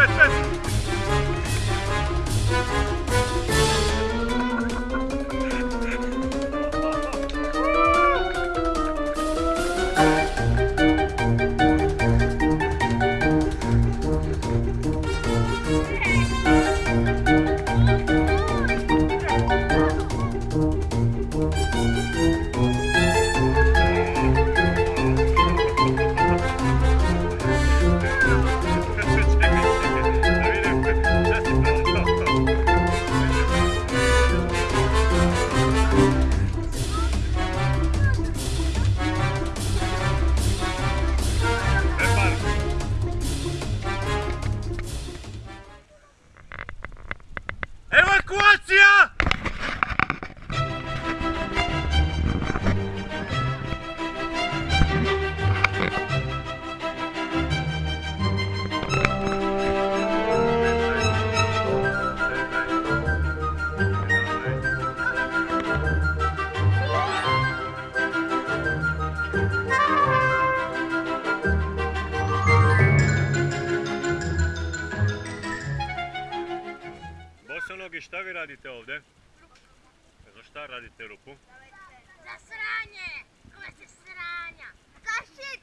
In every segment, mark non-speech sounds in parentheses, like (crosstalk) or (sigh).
fetch, fetch. Bosonogi, šta vi radite ovdje? Za šta radite rupu? Za sranje! Kome se sranja? Zašit!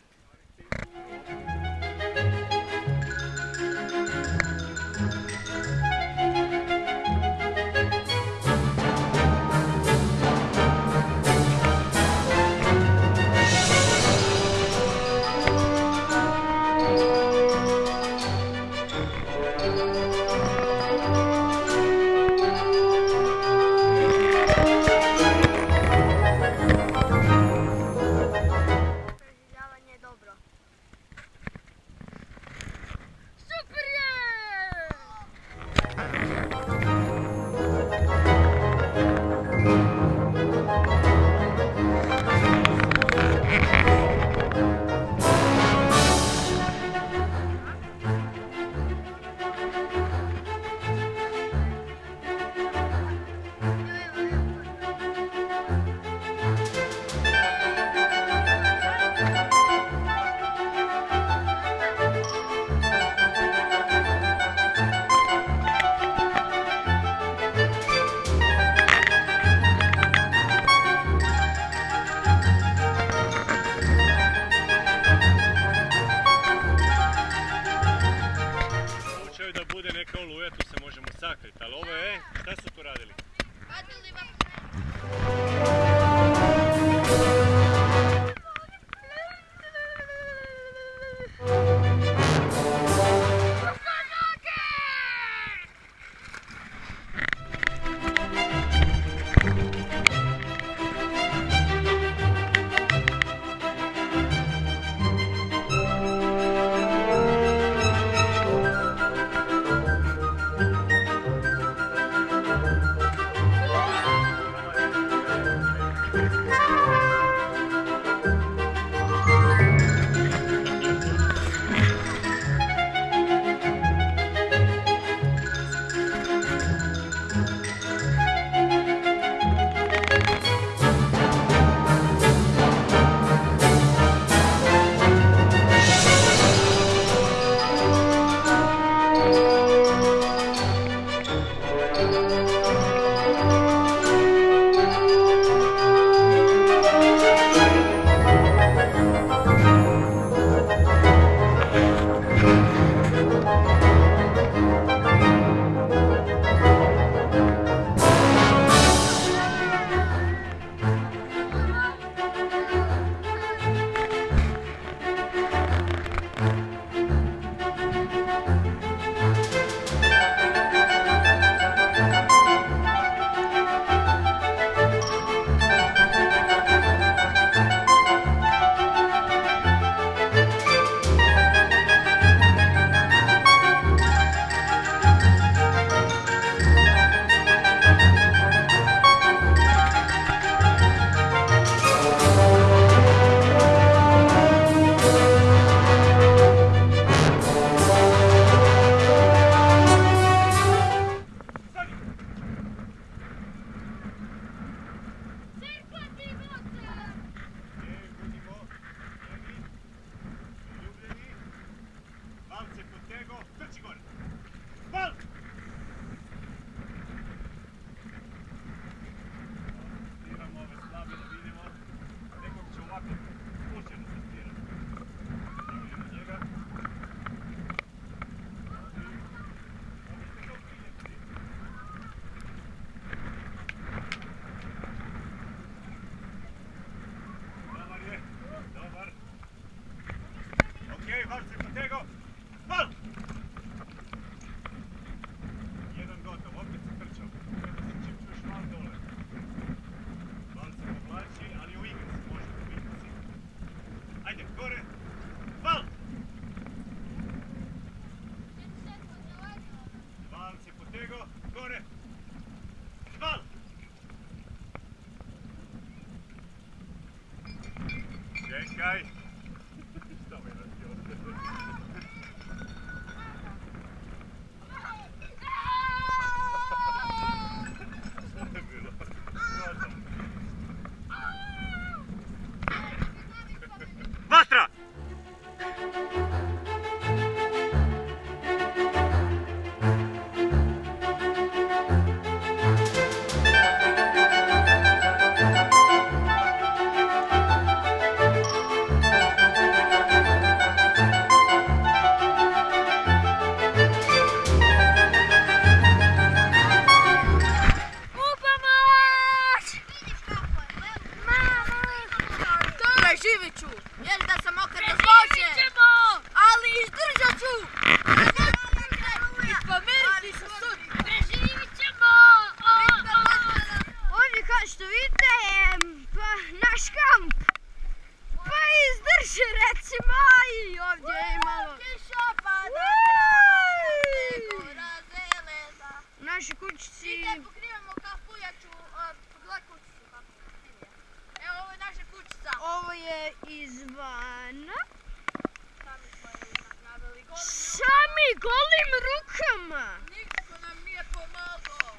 Golim rukama. Niko nam nije pomogao.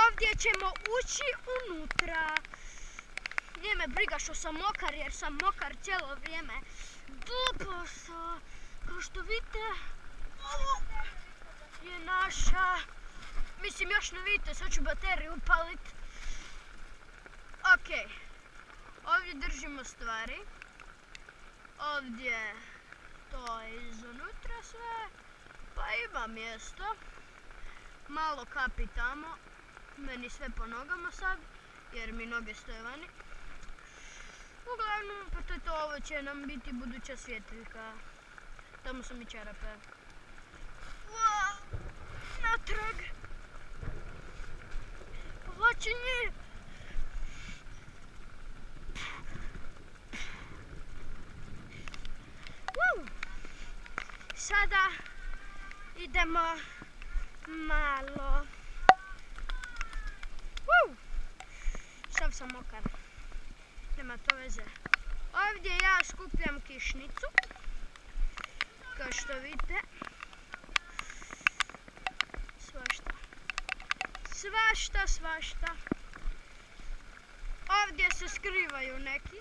Ovdje ćemo ući unutra. Nije me briga što sam mokar jer sam mokar cijelo vrijeme. Dupo sa, kao što vidite, ovo je naša, mislim još ne vidite, sad ću bateriju upalit. Ok, ovdje držimo stvari. Ovdje to je izunutra sve, pa ima mjesto. Malo kapi tamo, meni sve po nogama sad, jer mi noge stoje vani. Uglavnom, pa to je to, ovo će nam biti buduća svjetiljka. Tamo su mi čarape. Wow, natrag. Povlačenje. Woo. Sada idemo malo. Sav sam mokar. Nema to veze. Ovdje ja skupljam kišnicu. Kao što vidite. Svašta. Svašta, svašta. Ovdje se skrivaju neki.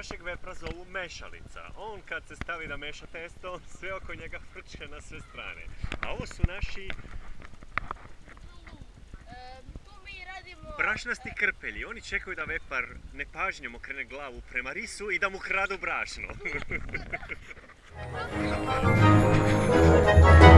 Našeg vepra zovu mešalica. On kad se stavi da meša testo, on sve oko njega frče na sve strane. A ovo su naši brašnasti krpelji. Oni čekaju da vepar nepažnjom okrene glavu prema risu i da mu kradu brašno. (laughs) (laughs)